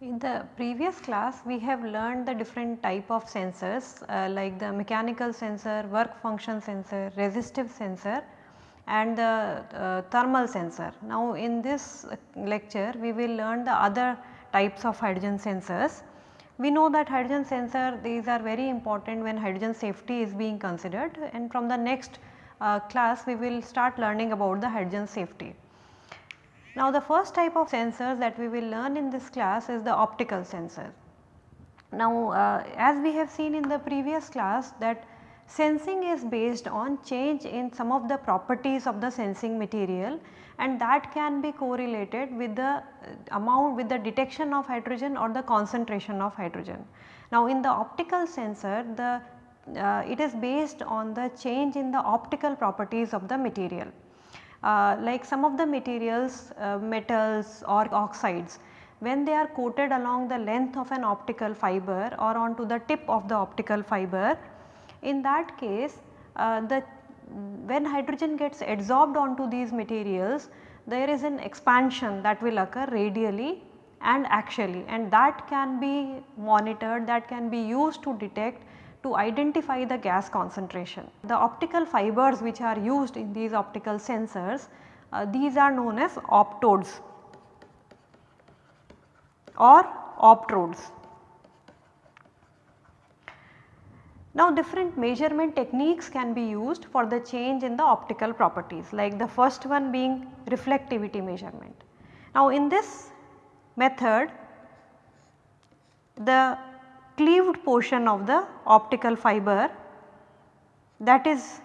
In the previous class we have learned the different type of sensors uh, like the mechanical sensor, work function sensor, resistive sensor and the uh, thermal sensor. Now in this lecture we will learn the other types of hydrogen sensors. We know that hydrogen sensor these are very important when hydrogen safety is being considered and from the next uh, class we will start learning about the hydrogen safety. Now the first type of sensors that we will learn in this class is the optical sensor. Now uh, as we have seen in the previous class that sensing is based on change in some of the properties of the sensing material and that can be correlated with the amount with the detection of hydrogen or the concentration of hydrogen. Now in the optical sensor the uh, it is based on the change in the optical properties of the material. Uh, like some of the materials uh, metals or oxides when they are coated along the length of an optical fiber or onto the tip of the optical fiber in that case uh, the when hydrogen gets adsorbed onto these materials there is an expansion that will occur radially and axially and that can be monitored that can be used to detect to identify the gas concentration. The optical fibers which are used in these optical sensors uh, these are known as optodes or optrodes. Now different measurement techniques can be used for the change in the optical properties like the first one being reflectivity measurement. Now in this method the cleaved portion of the optical fiber that is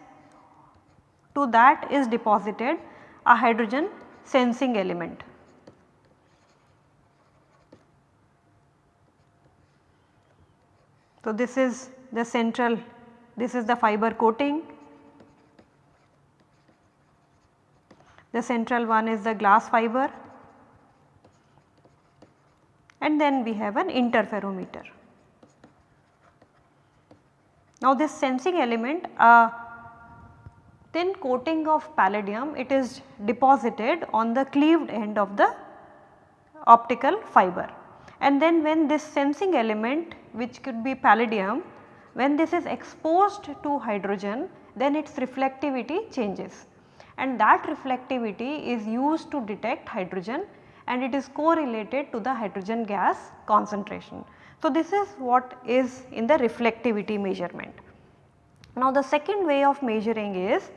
to that is deposited a hydrogen sensing element. So, this is the central this is the fiber coating, the central one is the glass fiber. And then we have an interferometer. Now this sensing element a thin coating of palladium it is deposited on the cleaved end of the optical fiber. And then when this sensing element which could be palladium when this is exposed to hydrogen then its reflectivity changes and that reflectivity is used to detect hydrogen and it is correlated to the hydrogen gas concentration. So, this is what is in the reflectivity measurement. Now, the second way of measuring is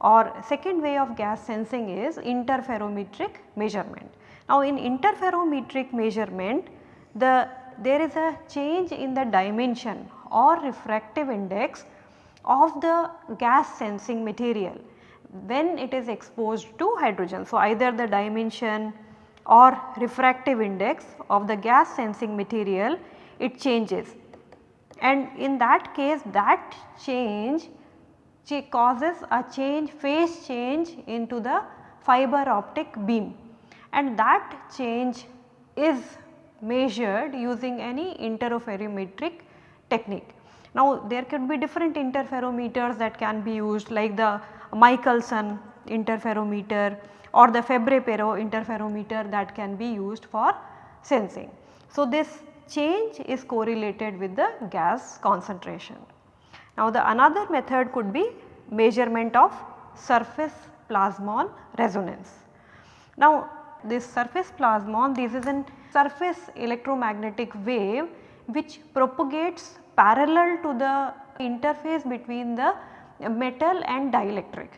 or second way of gas sensing is interferometric measurement. Now, in interferometric measurement the there is a change in the dimension or refractive index of the gas sensing material when it is exposed to hydrogen. So, either the dimension or refractive index of the gas sensing material it changes and in that case that change causes a change phase change into the fiber optic beam and that change is measured using any interferometric technique. Now there could be different interferometers that can be used like the Michelson interferometer or the Fabry-Perot interferometer that can be used for sensing. So this change is correlated with the gas concentration. Now the another method could be measurement of surface plasmon resonance. Now this surface plasmon this is a surface electromagnetic wave which propagates parallel to the interface between the metal and dielectric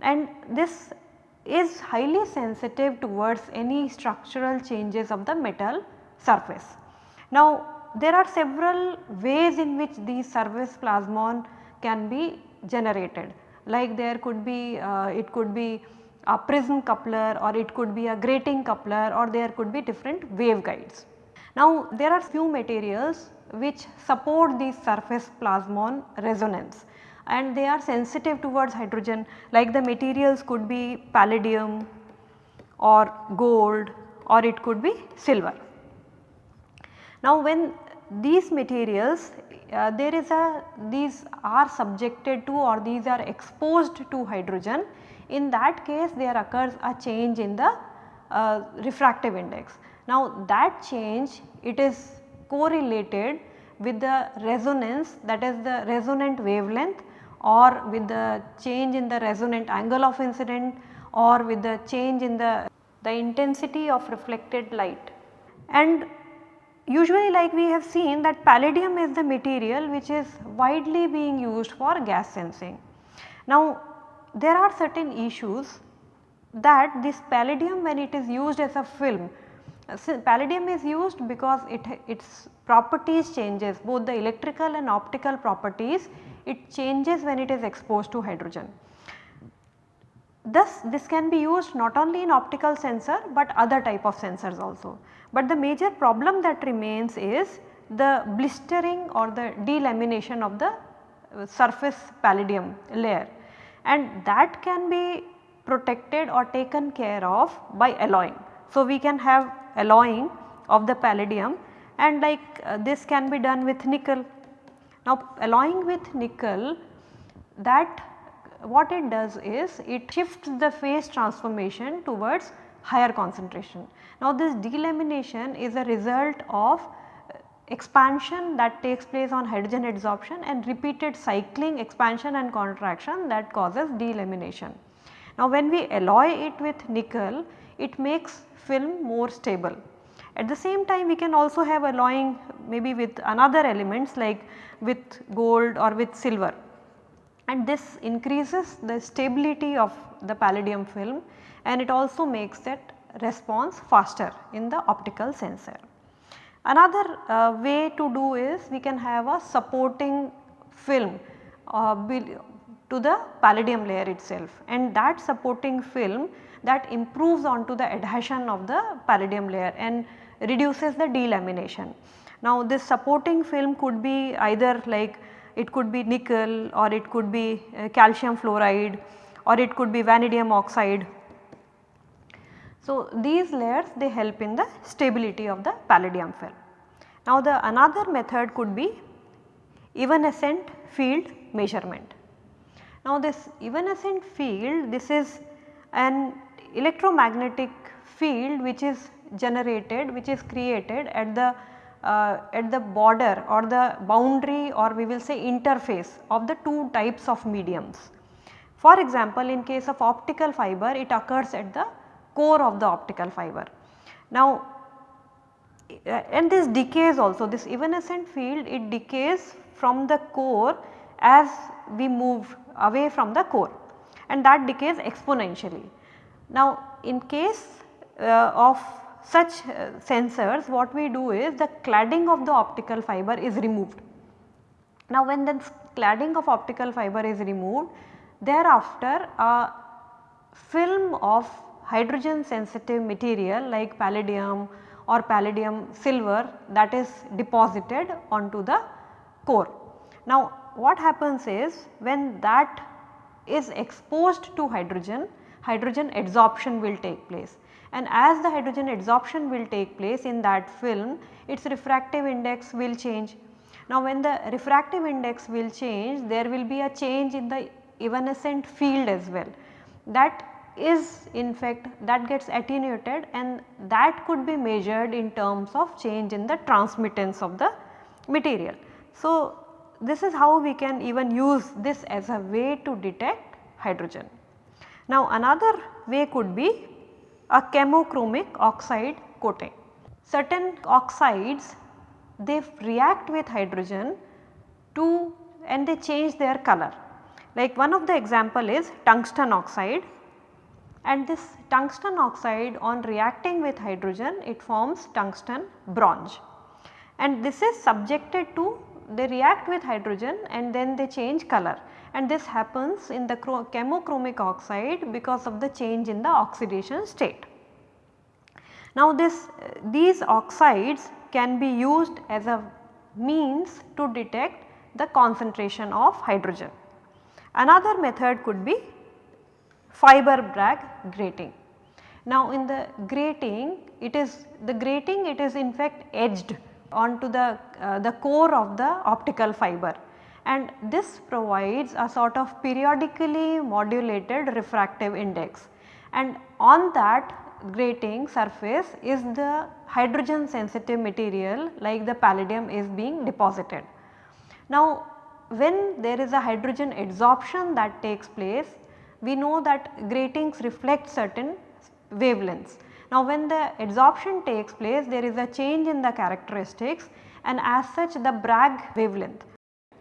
and this is highly sensitive towards any structural changes of the metal surface. Now there are several ways in which these surface plasmon can be generated like there could be uh, it could be a prism coupler or it could be a grating coupler or there could be different waveguides. Now there are few materials which support the surface plasmon resonance and they are sensitive towards hydrogen like the materials could be palladium or gold or it could be silver. Now when these materials uh, there is a these are subjected to or these are exposed to hydrogen in that case there occurs a change in the uh, refractive index. Now that change it is correlated with the resonance that is the resonant wavelength or with the change in the resonant angle of incident or with the change in the, the intensity of reflected light. And usually like we have seen that palladium is the material which is widely being used for gas sensing. Now there are certain issues that this palladium when it is used as a film, so palladium is used because it its properties changes both the electrical and optical properties it changes when it is exposed to hydrogen. Thus this can be used not only in optical sensor but other type of sensors also. But the major problem that remains is the blistering or the delamination of the uh, surface palladium layer and that can be protected or taken care of by alloying. So, we can have alloying of the palladium and like uh, this can be done with nickel. Now alloying with nickel that what it does is it shifts the phase transformation towards higher concentration. Now this delamination is a result of uh, expansion that takes place on hydrogen adsorption and repeated cycling expansion and contraction that causes delamination. Now when we alloy it with nickel it makes film more stable. At the same time we can also have alloying maybe with another elements like with gold or with silver and this increases the stability of the palladium film and it also makes that response faster in the optical sensor. Another uh, way to do is we can have a supporting film uh, to the palladium layer itself and that supporting film that improves onto the adhesion of the palladium layer and reduces the delamination. Now this supporting film could be either like it could be nickel or it could be uh, calcium fluoride or it could be vanadium oxide. So these layers they help in the stability of the palladium film. Now the another method could be evanescent field measurement. Now this evanescent field this is an electromagnetic field which is generated which is created at the uh, at the border or the boundary or we will say interface of the two types of mediums. For example, in case of optical fiber it occurs at the core of the optical fiber. Now uh, and this decays also this evanescent field it decays from the core as we move away from the core and that decays exponentially. Now in case uh, of such uh, sensors what we do is the cladding of the optical fiber is removed. Now when the cladding of optical fiber is removed thereafter a film of hydrogen sensitive material like palladium or palladium silver that is deposited onto the core. Now what happens is when that is exposed to hydrogen, hydrogen adsorption will take place and as the hydrogen adsorption will take place in that film its refractive index will change. Now when the refractive index will change there will be a change in the evanescent field as well that is in fact that gets attenuated and that could be measured in terms of change in the transmittance of the material. So this is how we can even use this as a way to detect hydrogen. Now another way could be a chemochromic oxide coating. Certain oxides they react with hydrogen to and they change their color. Like one of the example is tungsten oxide and this tungsten oxide on reacting with hydrogen it forms tungsten bronze and this is subjected to they react with hydrogen and then they change color and this happens in the chemochromic oxide because of the change in the oxidation state. Now this these oxides can be used as a means to detect the concentration of hydrogen. Another method could be fiber Bragg grating. Now in the grating it is the grating it is in fact edged onto the, uh, the core of the optical fiber and this provides a sort of periodically modulated refractive index and on that grating surface is the hydrogen sensitive material like the palladium is being deposited. Now when there is a hydrogen adsorption that takes place we know that gratings reflect certain wavelengths. Now when the adsorption takes place there is a change in the characteristics and as such the Bragg wavelength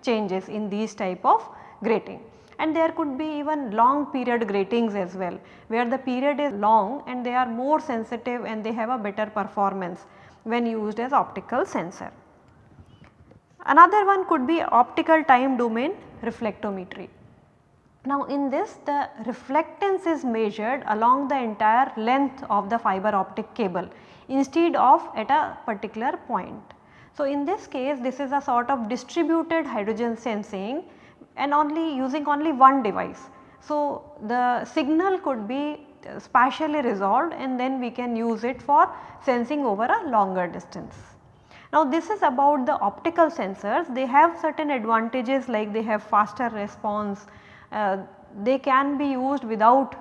changes in these type of grating and there could be even long period gratings as well where the period is long and they are more sensitive and they have a better performance when used as optical sensor. Another one could be optical time domain reflectometry. Now in this the reflectance is measured along the entire length of the fiber optic cable instead of at a particular point. So in this case this is a sort of distributed hydrogen sensing and only using only one device. So the signal could be spatially resolved and then we can use it for sensing over a longer distance. Now this is about the optical sensors they have certain advantages like they have faster response, Uh, they can be used without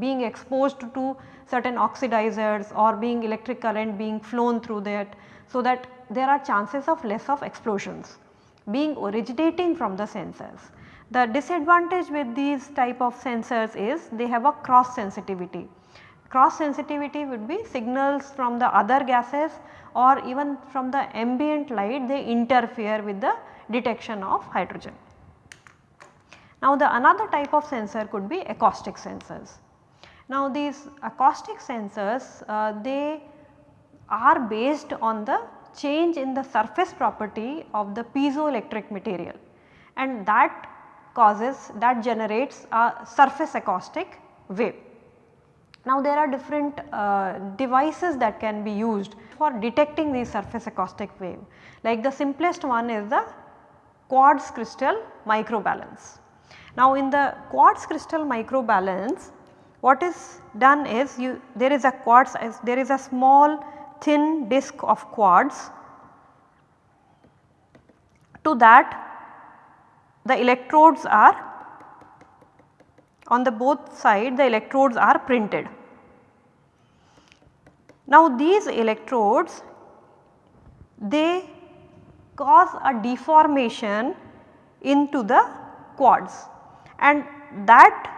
being exposed to certain oxidizers or being electric current being flown through that. So that there are chances of less of explosions being originating from the sensors. The disadvantage with these type of sensors is they have a cross sensitivity. Cross sensitivity would be signals from the other gases or even from the ambient light they interfere with the detection of hydrogen. Now the another type of sensor could be acoustic sensors. Now these acoustic sensors uh, they are based on the change in the surface property of the piezoelectric material and that causes that generates a surface acoustic wave. Now there are different uh, devices that can be used for detecting these surface acoustic wave like the simplest one is the quartz crystal microbalance. Now in the quartz crystal microbalance what is done is you there is a quartz there is a small thin disc of quartz to that the electrodes are on the both side the electrodes are printed. Now these electrodes they cause a deformation into the quartz and that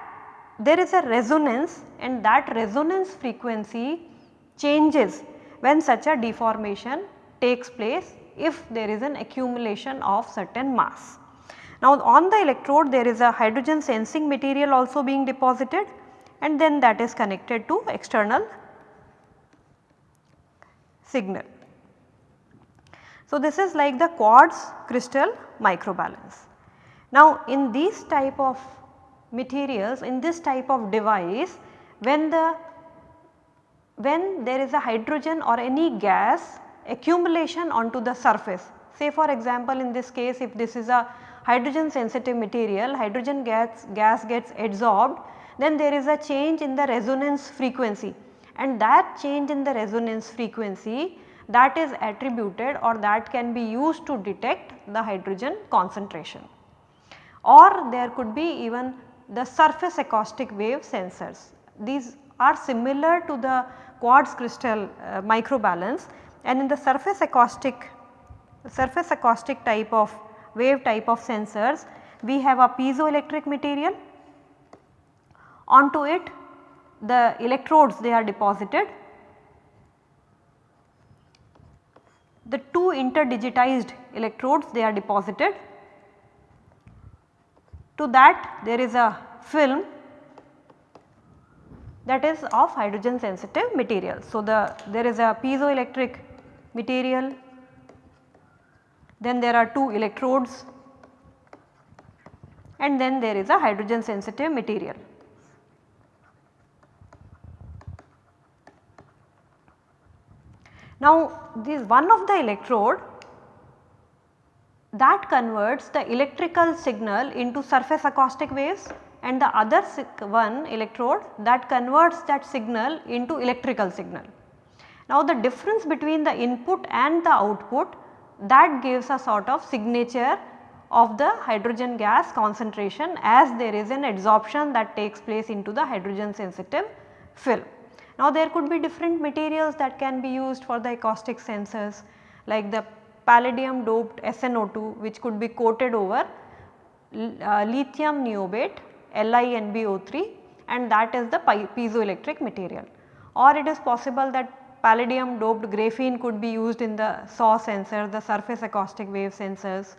there is a resonance and that resonance frequency changes when such a deformation takes place if there is an accumulation of certain mass. Now on the electrode there is a hydrogen sensing material also being deposited and then that is connected to external signal. So this is like the quartz crystal microbalance. Now in these type of materials in this type of device when the when there is a hydrogen or any gas accumulation onto the surface. Say for example in this case if this is a hydrogen sensitive material hydrogen gas, gas gets adsorbed then there is a change in the resonance frequency and that change in the resonance frequency that is attributed or that can be used to detect the hydrogen concentration. Or there could be even the surface acoustic wave sensors. These are similar to the quartz crystal uh, microbalance and in the surface acoustic surface acoustic type of wave type of sensors we have a piezoelectric material. Onto it the electrodes they are deposited. The two interdigitized electrodes they are deposited to that there is a film that is of hydrogen sensitive material. So, the there is a piezoelectric material, then there are two electrodes and then there is a hydrogen sensitive material. Now this one of the electrode that converts the electrical signal into surface acoustic waves and the other one electrode that converts that signal into electrical signal. Now the difference between the input and the output that gives a sort of signature of the hydrogen gas concentration as there is an adsorption that takes place into the hydrogen sensitive film. Now there could be different materials that can be used for the acoustic sensors like the palladium doped SNO2 which could be coated over uh, lithium niobate LiNbO3 and that is the piezoelectric material or it is possible that palladium doped graphene could be used in the SAW sensor the surface acoustic wave sensors.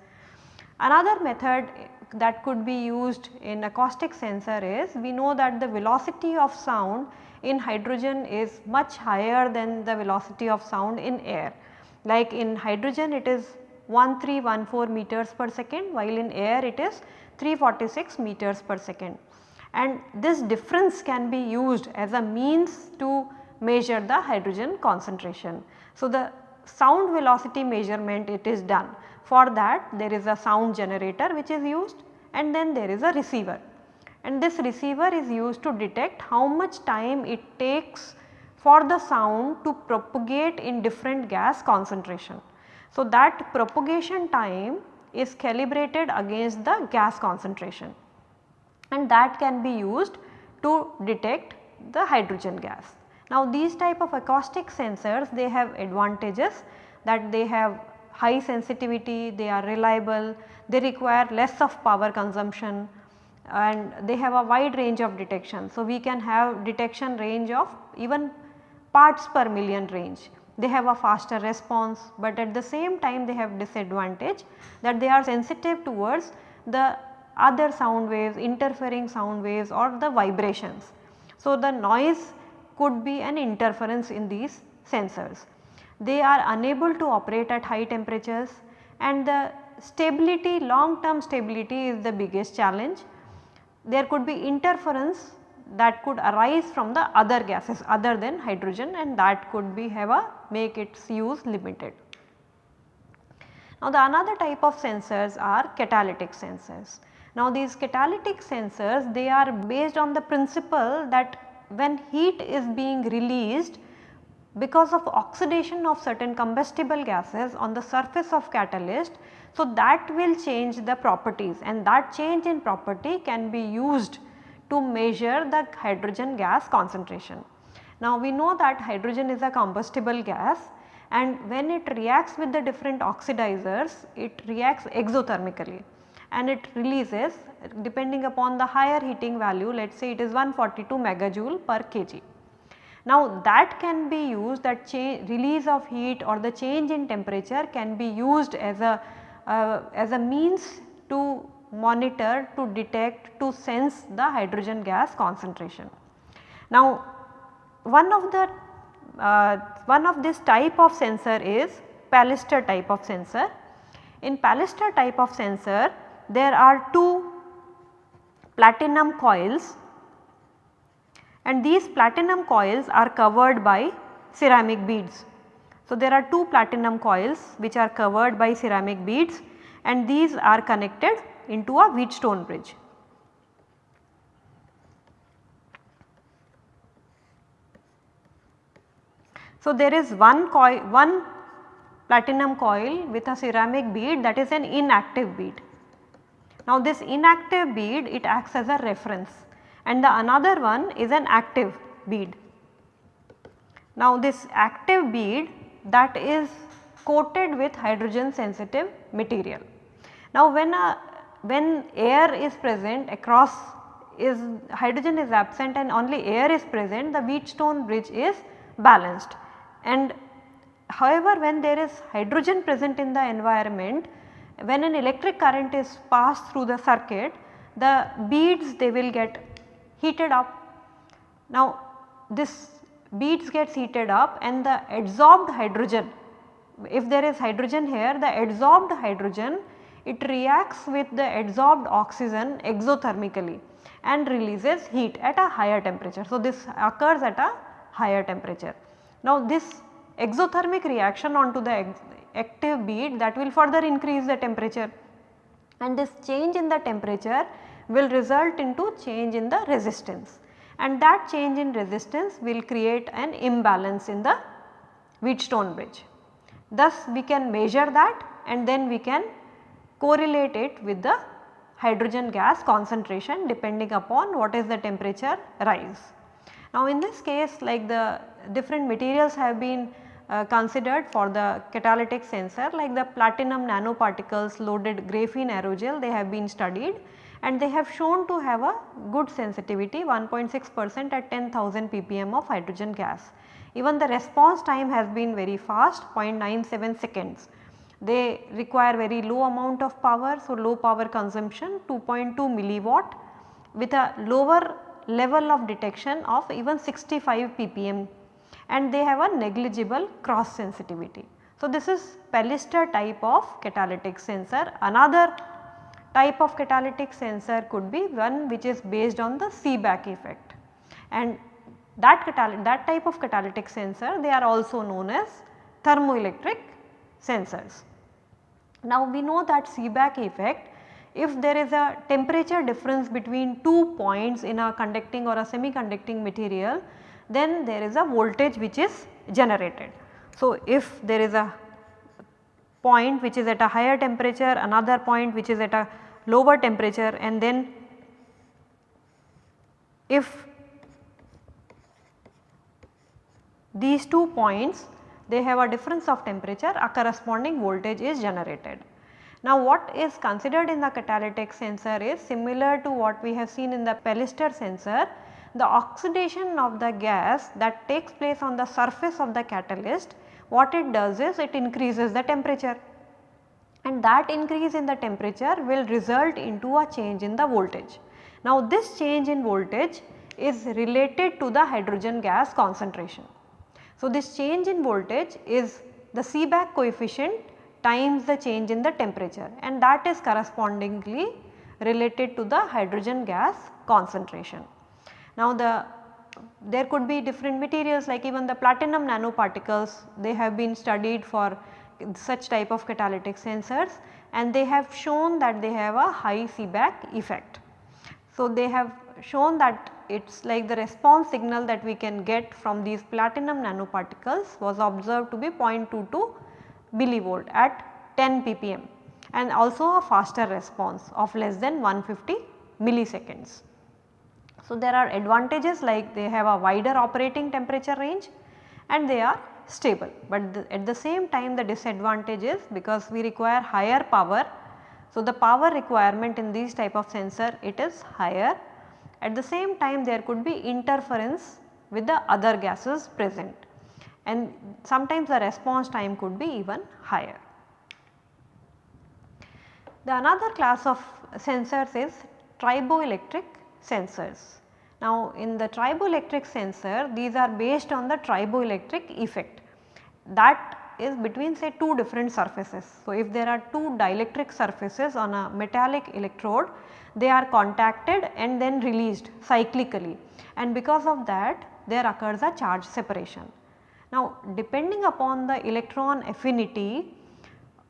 Another method that could be used in acoustic sensor is we know that the velocity of sound in hydrogen is much higher than the velocity of sound in air. Like in hydrogen it is 1314 meters per second while in air it is 346 meters per second. And this difference can be used as a means to measure the hydrogen concentration. So, the sound velocity measurement it is done. For that there is a sound generator which is used and then there is a receiver. And this receiver is used to detect how much time it takes for the sound to propagate in different gas concentration. So, that propagation time is calibrated against the gas concentration and that can be used to detect the hydrogen gas. Now these type of acoustic sensors they have advantages that they have high sensitivity, they are reliable, they require less of power consumption and they have a wide range of detection. So we can have detection range of even parts per million range. They have a faster response but at the same time they have disadvantage that they are sensitive towards the other sound waves, interfering sound waves or the vibrations. So, the noise could be an interference in these sensors. They are unable to operate at high temperatures and the stability long term stability is the biggest challenge. There could be interference that could arise from the other gases other than hydrogen and that could be have a make its use limited. Now the another type of sensors are catalytic sensors. Now these catalytic sensors they are based on the principle that when heat is being released because of oxidation of certain combustible gases on the surface of catalyst. So, that will change the properties and that change in property can be used to measure the hydrogen gas concentration. Now, we know that hydrogen is a combustible gas and when it reacts with the different oxidizers it reacts exothermically and it releases depending upon the higher heating value let us say it is 142 megajoule per kg. Now that can be used that change release of heat or the change in temperature can be used as a uh, as a means to monitor to detect to sense the hydrogen gas concentration. Now one of the uh, one of this type of sensor is Pellistor type of sensor. In Pellistor type of sensor there are two platinum coils and these platinum coils are covered by ceramic beads. So, there are two platinum coils which are covered by ceramic beads and these are connected into a Wheatstone bridge. So, there is one coil one platinum coil with a ceramic bead that is an inactive bead now this inactive bead it acts as a reference and the another one is an active bead. Now this active bead that is coated with hydrogen sensitive material. Now when a when air is present across is hydrogen is absent and only air is present the Wheatstone bridge is balanced and however when there is hydrogen present in the environment when an electric current is passed through the circuit the beads they will get heated up. Now this beads gets heated up and the adsorbed hydrogen if there is hydrogen here the adsorbed hydrogen it reacts with the adsorbed oxygen exothermically and releases heat at a higher temperature. So, this occurs at a higher temperature. Now, this exothermic reaction onto the active bead that will further increase the temperature and this change in the temperature will result into change in the resistance and that change in resistance will create an imbalance in the Wheatstone bridge. Thus we can measure that and then we can correlate it with the hydrogen gas concentration depending upon what is the temperature rise. Now in this case like the different materials have been uh, considered for the catalytic sensor like the platinum nanoparticles loaded graphene aerogel they have been studied and they have shown to have a good sensitivity 1.6 percent at 10,000 ppm of hydrogen gas. Even the response time has been very fast 0.97 seconds. They require very low amount of power so low power consumption 2.2 milliwatt with a lower level of detection of even 65 ppm and they have a negligible cross sensitivity. So, this is Pellistor type of catalytic sensor. Another type of catalytic sensor could be one which is based on the Seebeck effect and that, that type of catalytic sensor they are also known as thermoelectric sensors. Now we know that Seebeck effect if there is a temperature difference between two points in a conducting or a semi-conducting material then there is a voltage which is generated. So, if there is a point which is at a higher temperature, another point which is at a lower temperature and then if these two points they have a difference of temperature a corresponding voltage is generated. Now what is considered in the catalytic sensor is similar to what we have seen in the Pellistor sensor the oxidation of the gas that takes place on the surface of the catalyst what it does is it increases the temperature and that increase in the temperature will result into a change in the voltage. Now this change in voltage is related to the hydrogen gas concentration. So this change in voltage is the Seebeck coefficient times the change in the temperature and that is correspondingly related to the hydrogen gas concentration. Now the there could be different materials like even the platinum nanoparticles they have been studied for such type of catalytic sensors and they have shown that they have a high Seebeck effect. So they have shown that it is like the response signal that we can get from these platinum nanoparticles was observed to be 0.22 millivolt at 10 ppm and also a faster response of less than 150 milliseconds. So, there are advantages like they have a wider operating temperature range and they are stable, but the, at the same time the disadvantage is because we require higher power. So, the power requirement in these type of sensor it is higher. At the same time there could be interference with the other gases present and sometimes the response time could be even higher. The another class of sensors is triboelectric sensors. Now in the triboelectric sensor these are based on the triboelectric effect that is between say two different surfaces. So if there are two dielectric surfaces on a metallic electrode they are contacted and then released cyclically and because of that there occurs a charge separation. Now depending upon the electron affinity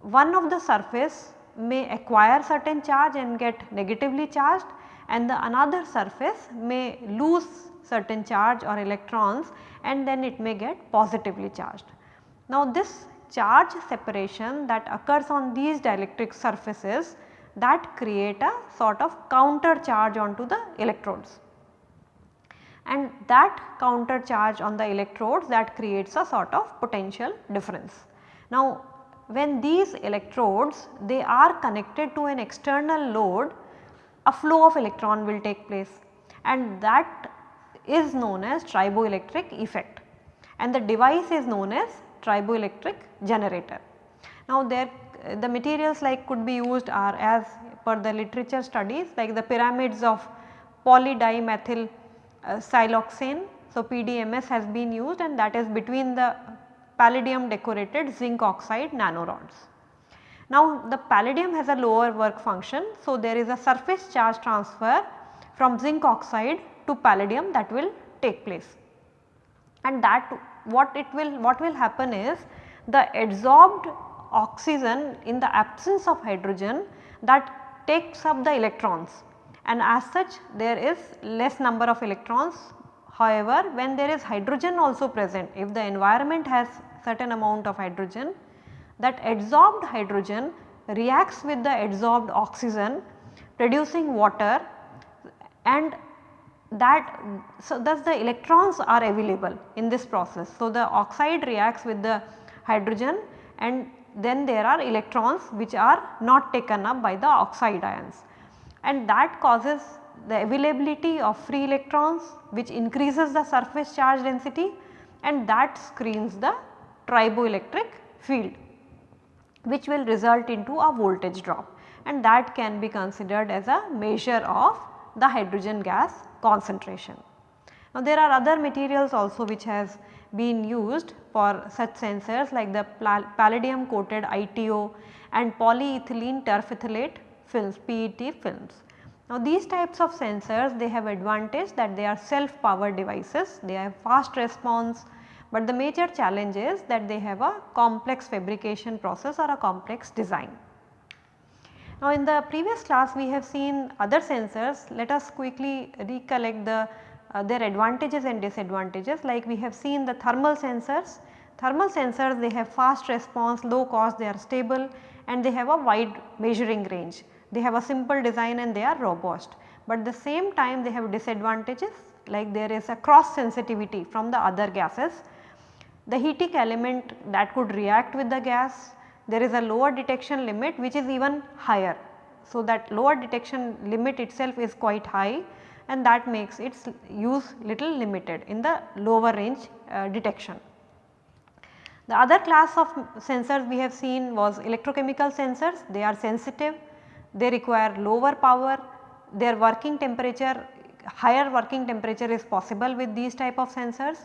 one of the surface may acquire certain charge and get negatively charged and the another surface may lose certain charge or electrons and then it may get positively charged. Now this charge separation that occurs on these dielectric surfaces that create a sort of counter charge onto the electrodes and that counter charge on the electrodes that creates a sort of potential difference. Now when these electrodes they are connected to an external load a flow of electron will take place and that is known as triboelectric effect and the device is known as triboelectric generator. Now there the materials like could be used are as per the literature studies like the pyramids of polydimethyl uh, siloxane. So PDMS has been used and that is between the palladium decorated zinc oxide nanorods. Now the palladium has a lower work function. So there is a surface charge transfer from zinc oxide to palladium that will take place and that what it will what will happen is the adsorbed oxygen in the absence of hydrogen that takes up the electrons and as such there is less number of electrons. However, when there is hydrogen also present if the environment has certain amount of hydrogen that adsorbed hydrogen reacts with the adsorbed oxygen producing water and that so thus the electrons are available in this process. So, the oxide reacts with the hydrogen and then there are electrons which are not taken up by the oxide ions and that causes the availability of free electrons which increases the surface charge density and that screens the triboelectric field which will result into a voltage drop and that can be considered as a measure of the hydrogen gas concentration. Now there are other materials also which has been used for such sensors like the palladium coated ITO and polyethylene terephthalate films PET films. Now these types of sensors they have advantage that they are self powered devices, they have fast response but the major challenge is that they have a complex fabrication process or a complex design. Now in the previous class we have seen other sensors, let us quickly recollect the uh, their advantages and disadvantages like we have seen the thermal sensors. Thermal sensors they have fast response, low cost, they are stable and they have a wide measuring range. They have a simple design and they are robust, but the same time they have disadvantages like there is a cross sensitivity from the other gases. The heating element that could react with the gas there is a lower detection limit which is even higher. So, that lower detection limit itself is quite high and that makes its use little limited in the lower range uh, detection. The other class of sensors we have seen was electrochemical sensors, they are sensitive, they require lower power, their working temperature higher working temperature is possible with these type of sensors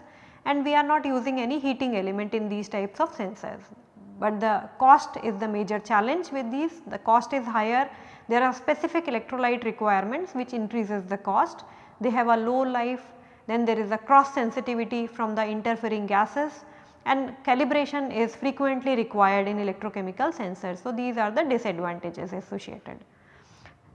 and we are not using any heating element in these types of sensors. But the cost is the major challenge with these. The cost is higher there are specific electrolyte requirements which increases the cost. They have a low life. Then there is a cross sensitivity from the interfering gases. And calibration is frequently required in electrochemical sensors. So, these are the disadvantages associated.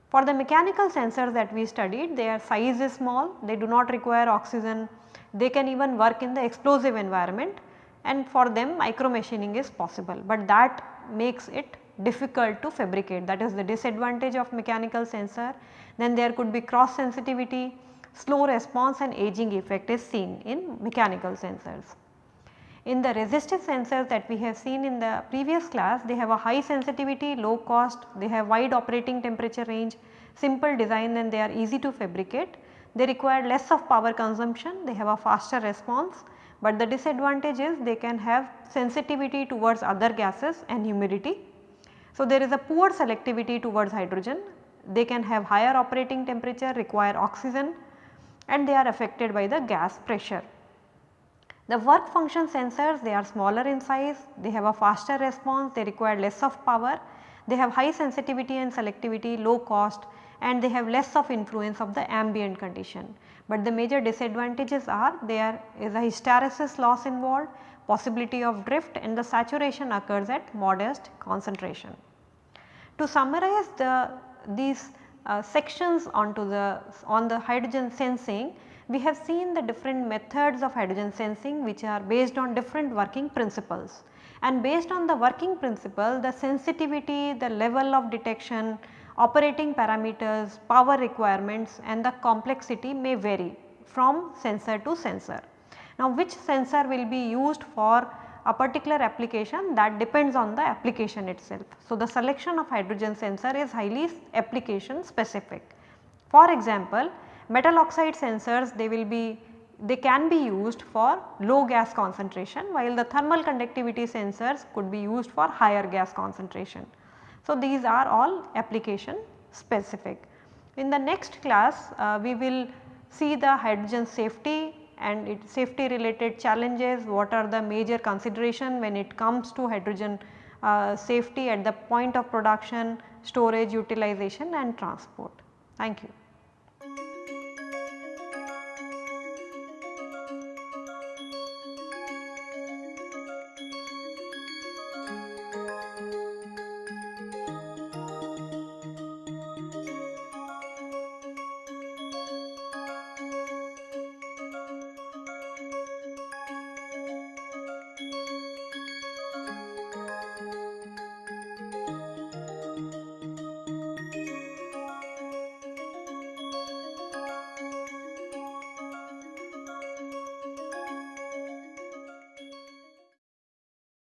For the mechanical sensors that we studied their size is small, they do not require oxygen, they can even work in the explosive environment. And for them micro machining is possible, but that makes it difficult to fabricate that is the disadvantage of mechanical sensor. Then there could be cross sensitivity, slow response and aging effect is seen in mechanical sensors. In the resistive sensors that we have seen in the previous class, they have a high sensitivity, low cost, they have wide operating temperature range, simple design and they are easy to fabricate. They require less of power consumption, they have a faster response but the disadvantage is they can have sensitivity towards other gases and humidity. So, there is a poor selectivity towards hydrogen, they can have higher operating temperature, require oxygen and they are affected by the gas pressure. The work function sensors they are smaller in size, they have a faster response, they require less of power, they have high sensitivity and selectivity, low cost and they have less of influence of the ambient condition but the major disadvantages are there is a hysteresis loss involved, possibility of drift and the saturation occurs at modest concentration. To summarize the these uh, sections onto the on the hydrogen sensing, we have seen the different methods of hydrogen sensing which are based on different working principles and based on the working principle the sensitivity, the level of detection, operating parameters, power requirements and the complexity may vary from sensor to sensor. Now which sensor will be used for a particular application that depends on the application itself. So the selection of hydrogen sensor is highly application specific. For example, metal oxide sensors they will be they can be used for low gas concentration while the thermal conductivity sensors could be used for higher gas concentration. So, these are all application specific. In the next class uh, we will see the hydrogen safety and safety related challenges, what are the major consideration when it comes to hydrogen uh, safety at the point of production, storage, utilization and transport. Thank you.